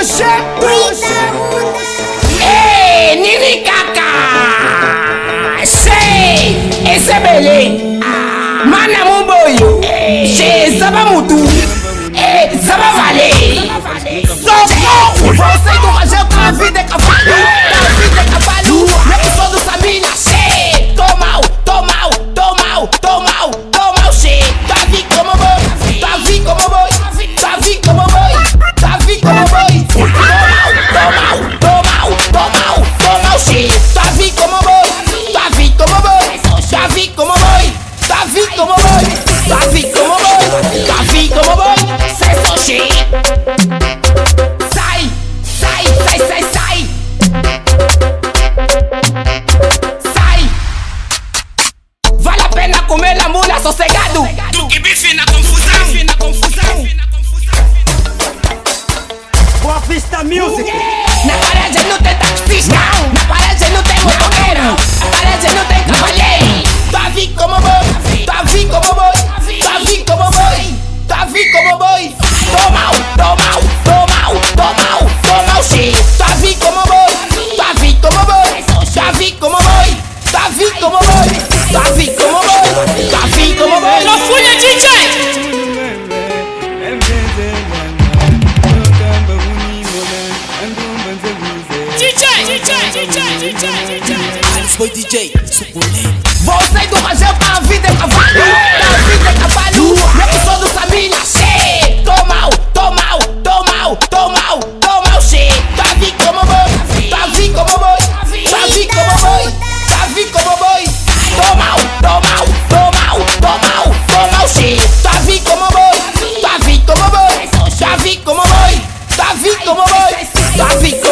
rocher hey, nini kaka? Sei esebele. Mana moboyo che zaba mutu. Zaba vale. Sofo, você do Rajão, a vida é Davi como banho, Davi tomou banho, Davi tomou banho, sai sushi. Sai, sai, sai, sai, sai. Sai. Vale a pena comer a mulher sossegado. Tu que bife na confusão. Bife na confusão. Boa vista music. boy DJ, suculento. Do Brasil pra vida é cavalo, pra vida é cavalo. Eu sou do Samina, shit. Tô mal, tô mal, tô mal, tô mal, tô mal, shit. Tá vi como boi, tá vi como boi, tá vi como boi, tá vi como boi. Tô mal, tô mal, tô mal, tô mal, tô mal, shit. Tá vi como boi, tá vi como boi, tá vi como boi, tá vi como boi, tá vi como boi.